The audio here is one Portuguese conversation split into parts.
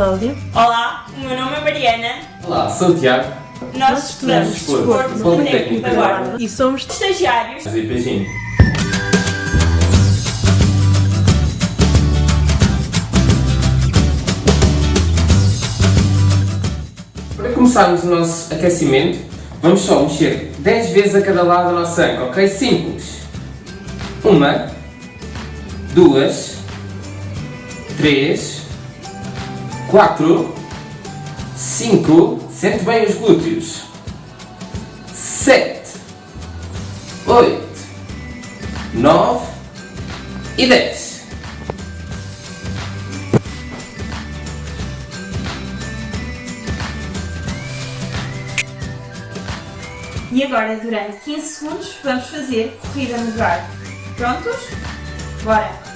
Cláudia. Olá, o meu nome é Mariana. Olá, sou o Tiago. Nós estudamos Desporto, Desporto no Politécnico da Guarda. E somos Estagiários. E beijinho. Para começarmos o nosso aquecimento, vamos só mexer 10 vezes a cada lado da nossa anca, ok? Simples. Uma, duas, três, quatro, cinco, sente bem os glúteos, sete, oito, nove e dez. E agora, durante 15 segundos, vamos fazer corrida no lugar. Prontos? Bora!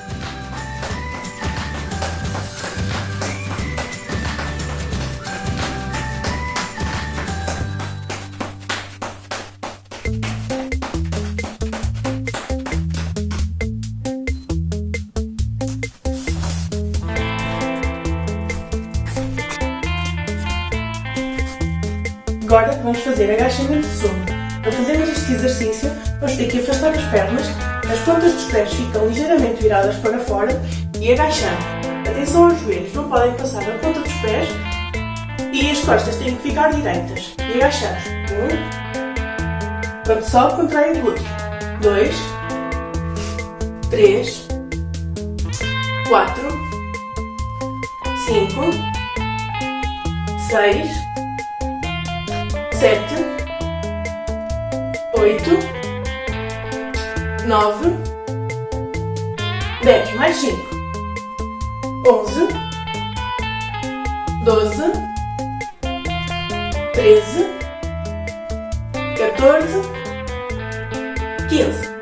Fazer agachamento sombra. Para fazermos este exercício, vamos ter que afastar as pernas, as pontas dos pés ficam ligeiramente viradas para fora e agachamos. Atenção aos joelhos, não podem passar na ponta dos pés e as costas têm que ficar direitas. E agachamos. Um. Quando sobe, contrai o glúteo. Dois. Três. Quatro. Cinco. Seis sete, oito, nove, dez, mais cinco, onze, doze, treze, 14, 15.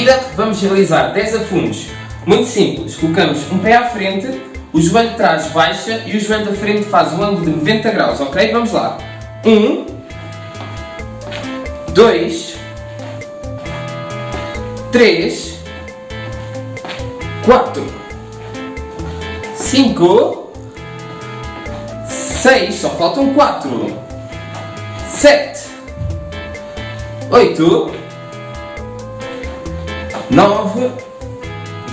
Seguida, vamos realizar 10 afundos. Muito simples. Colocamos um pé à frente, o joelho de trás baixa e o joelho da frente faz um ângulo de 90 graus, ok? Vamos lá. 1, 2, 3, 4, 5, 6, só faltam 4, 7, 8, 9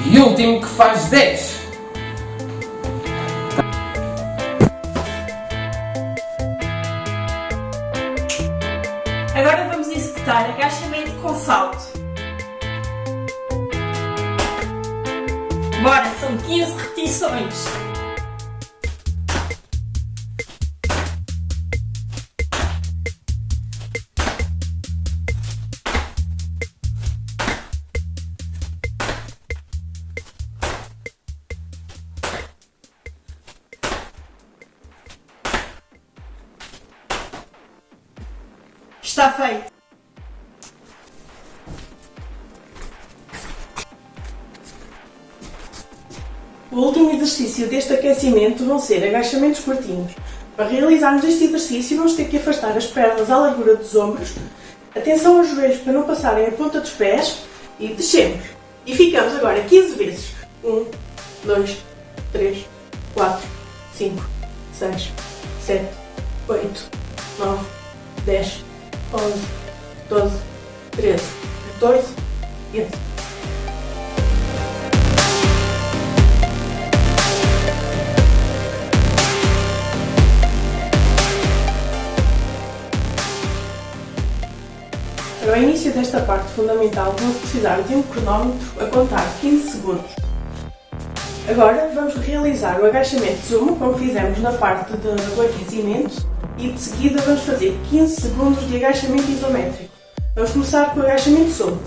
e último que faz 10. Agora vamos executar agachamento com salto. Bora, são 15 repetições. Está feito. O último exercício deste aquecimento vão ser agachamentos curtinhos. Para realizarmos este exercício vamos ter que afastar as pernas à largura dos ombros, atenção aos joelhos para não passarem a ponta dos pés e descemos. E ficamos agora 15 vezes. 1, 2, 3, 4, 5, 6, 7, 8, 9, 10, 11, 12, 13, 14, 15. Para o início desta parte fundamental, vamos precisar de um cronómetro a contar 15 segundos. Agora vamos realizar o agachamento de sumo, como fizemos na parte do aquecimento, e de seguida vamos fazer 15 segundos de agachamento isométrico. Vamos começar com o agachamento de sumo.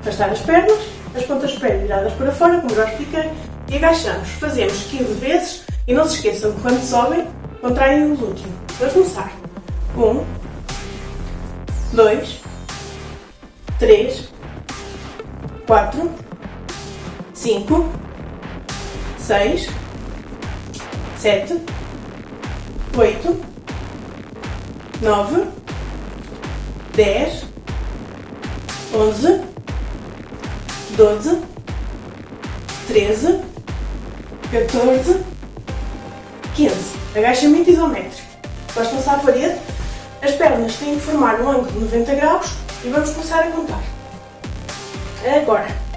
Afastar as pernas, as pontas dos pés viradas para fora, como já expliquei, e agachamos. Fazemos 15 vezes e não se esqueçam que quando sobem, contraem o glúteo. Vamos começar. 1, 2, 3, 4, 5, 6, 7, 8, 9, 10, 11, 12, 13, 14, 15. Agachamento isométrico. Encostam-se à parede, as pernas têm que formar um ângulo de 90 graus e vamos começar a contar. Agora.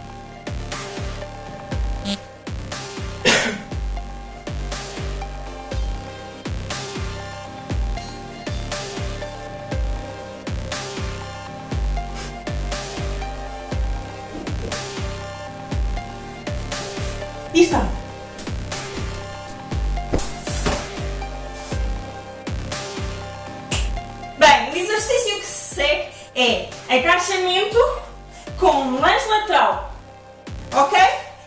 Está. Bem, o exercício que se segue é agachamento com lanche lateral. Ok?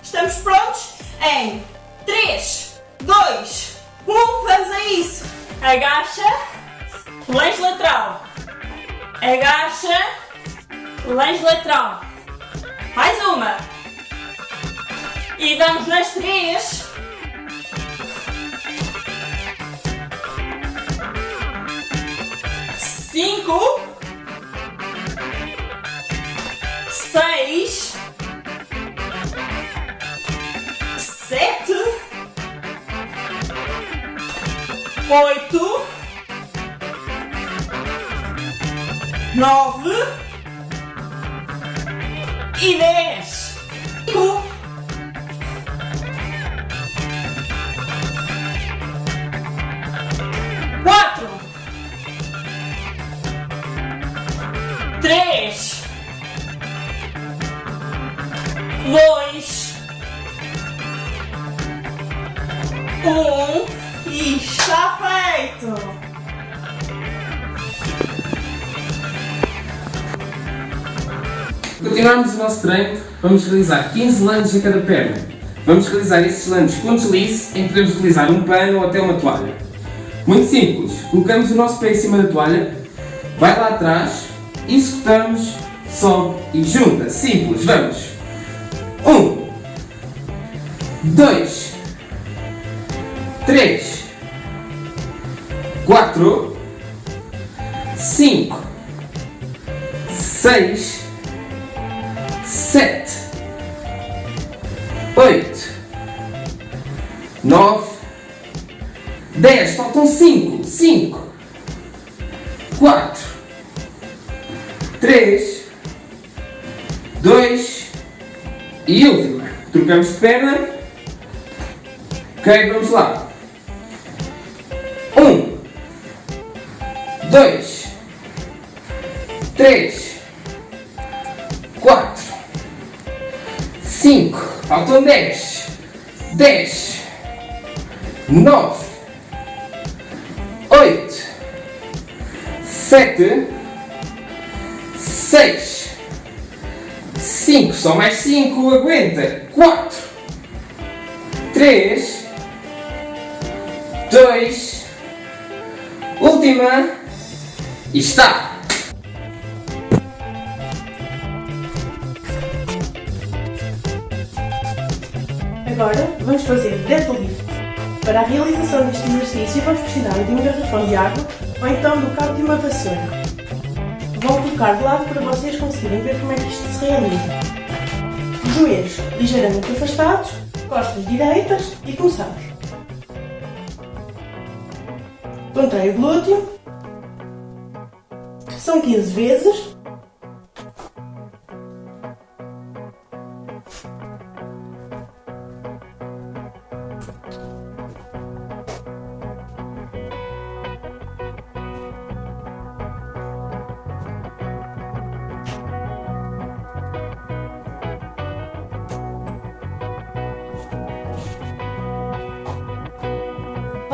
Estamos prontos? Em 3, 2, 1, vamos a isso. Agacha, lanche lateral. Agacha, lanche lateral. Mais uma. E damos nas três. Cinco. Seis. Sete. Oito. Nove. E dez. Dois, um e está feito. Continuarmos o nosso treino, vamos realizar 15 lances em cada perna. Vamos realizar esses lances com deslize, em que podemos utilizar um pano ou até uma toalha. Muito simples, colocamos o nosso pé em cima da toalha, vai lá atrás, executamos, sobe e junta. Simples, vamos! Um, dois, três, quatro, cinco, seis, sete, oito, nove, dez. Faltam cinco, cinco, quatro, três, dois e última. Trocamos de perna. Ok, vamos lá. Um, dois, três, quatro, cinco, faltam dez, dez, nove, oito, sete, seis, cinco, só mais cinco, aguenta, quatro, três, dois, última, e está! Agora vamos fazer deadlift. Para a realização deste exercício vamos precisar de um garrafão de água ou então do cabo de uma vassoura. Vou colocar de lado para vocês conseguirem ver como é que isto se realiza. Joelhos ligeiramente afastados, costas direitas e começamos. Contrai o glúteo. São 15 vezes.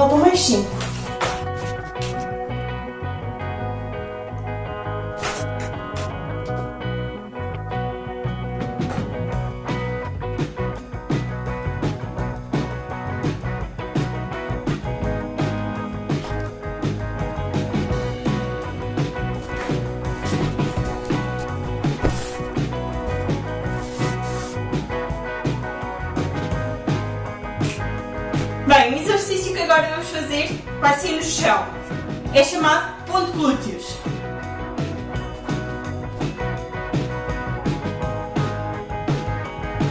Faltam mais 5. fazer ser no chão. É chamado ponto glúteos.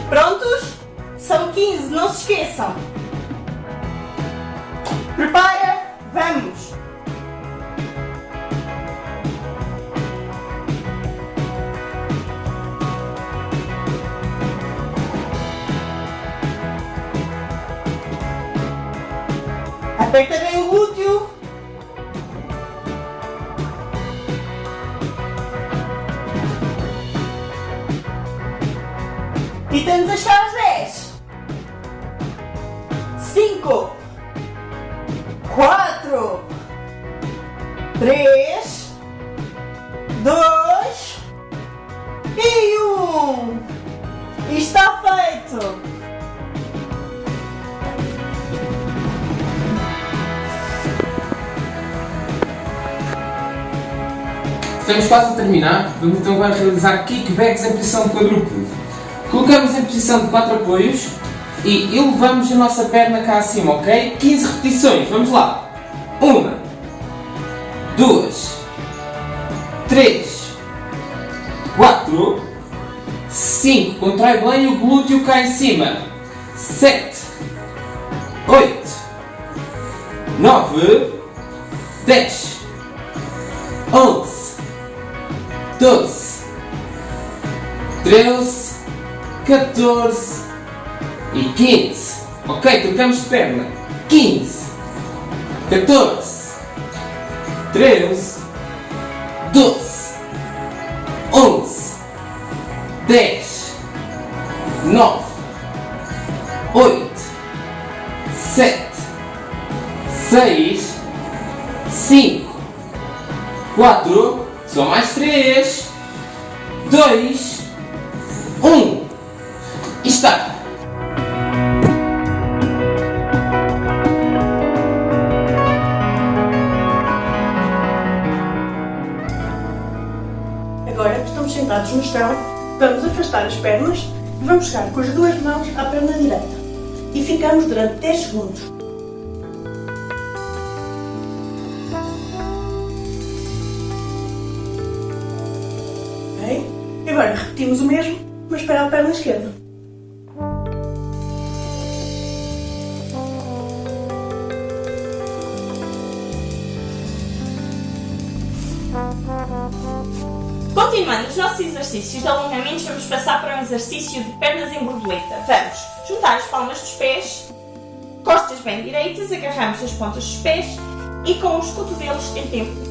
Prontos? São 15, não se esqueçam. Prepara, vamos! Aperta bem o glúteo. E temos as caras Estamos quase a terminar, vamos então agora realizar kickbacks em posição de quadrúpede. Colocamos em posição de 4 apoios e elevamos a nossa perna cá acima, ok? 15 repetições, vamos lá. 1, 2, 3, 4, 5, contrai bem o glúteo cá em cima. 7, 8, 9, 10, 11, 12, 13, 14 e 15. Ok, trocamos de perna. 15, 14, 13, 12, 11, 10, 9, 8, 7, 6, 5, 4, só mais 3, 2, 1. E está! Agora estamos sentados no chão, vamos afastar as pernas e vamos chegar com as duas mãos à perna direita. E ficamos durante 10 segundos. Repetimos o mesmo, mas para a perna esquerda. Continuando os nossos exercícios de alongamentos, vamos passar para um exercício de pernas em borboleta. Vamos juntar as palmas dos pés, costas bem direitas, agarramos as pontas dos pés e com os cotovelos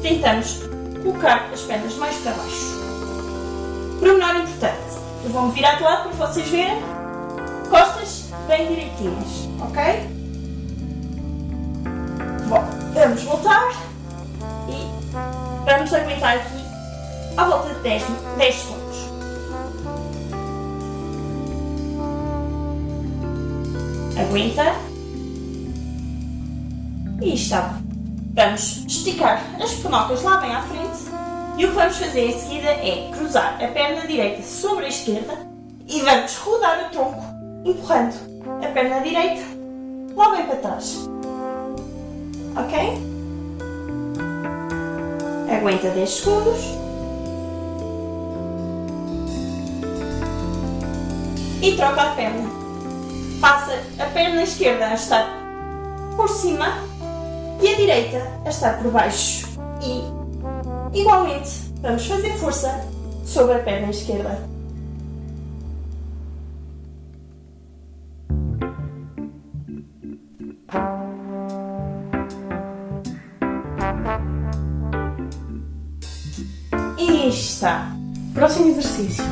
tentamos colocar as pernas mais para baixo. Pormenor importante, eu vou-me virar de lado para vocês verem. Costas bem direitinhas, ok? Bom, vamos voltar e vamos aguentar aqui à volta de 10, 10 segundos. Aguenta. E está. Vamos esticar as penocas lá bem à frente. E o que vamos fazer em seguida é cruzar a perna direita sobre a esquerda e vamos rodar o tronco, empurrando a perna direita lá bem para trás. Ok? Aguenta 10 segundos. e troca a perna. Passa a perna esquerda a estar por cima e a direita a estar por baixo. E, igualmente, vamos fazer força sobre a perna esquerda. E está. Próximo exercício.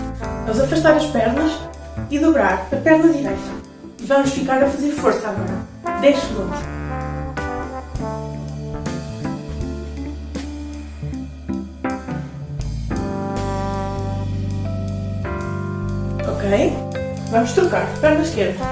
Vamos afastar as pernas e dobrar a perna direita. Vamos ficar a fazer força agora. 10 segundos. Vamos trocar. Perna esquerda.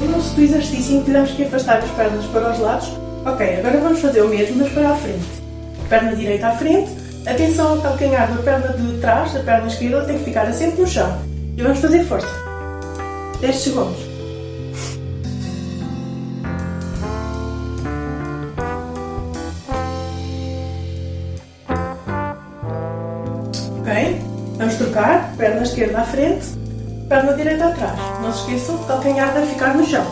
Lembram-se do exercício em que tivemos que afastar as pernas para os lados? Ok, agora vamos fazer o mesmo, mas para a frente. Perna direita à frente. Atenção ao calcanhar da perna de trás, da perna esquerda, tem que ficar assente no chão. E vamos fazer força. 10 segundos. Ok? Vamos trocar, perna esquerda à frente, perna direita atrás. Não se esqueçam que o calcanhar deve ficar no chão.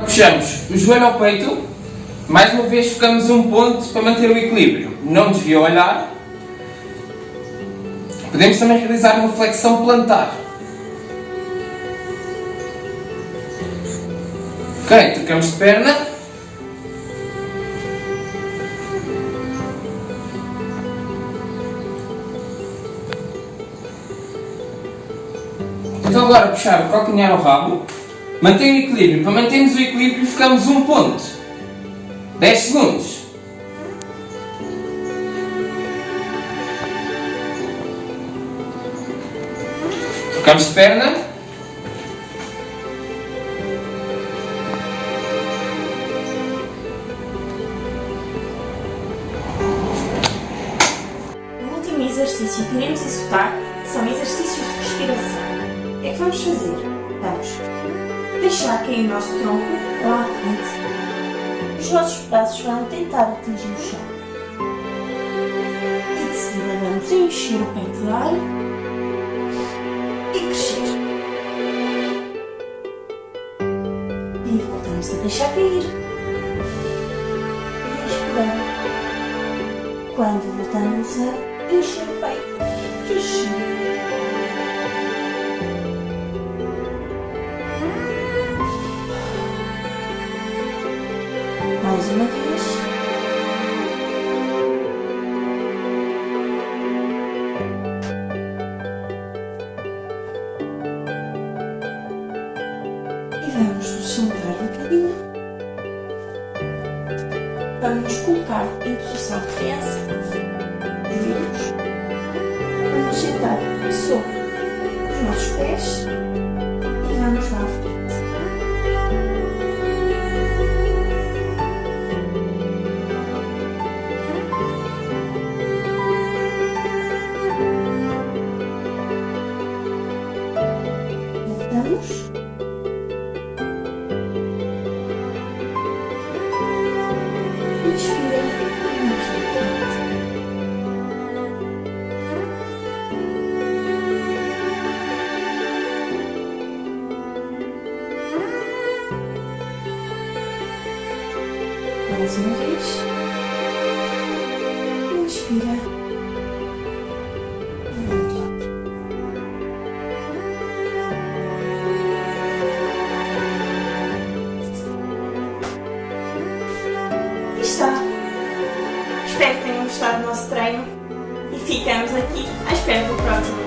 Puxamos o joelho ao peito, mais uma vez focamos um ponto para manter o equilíbrio. Não desvia o olhar. Podemos também realizar uma flexão plantar. Ok, trocamos de perna. Então agora puxar o calcanhar ao rabo. Mantém o equilíbrio. Para mantermos o equilíbrio ficamos um ponto. 10 segundos. Trocamos de perna. Exercício que iremos executar são exercícios de respiração. O que é que vamos fazer? Vamos deixar cair o nosso tronco lá à frente. Os nossos braços vão tentar atingir o chão. E de seguida vamos encher o peito de ar e crescer. E voltamos a deixar cair. E. Quando voltamos a crescer. Mais uma vez. Ficamos aqui à do próximo.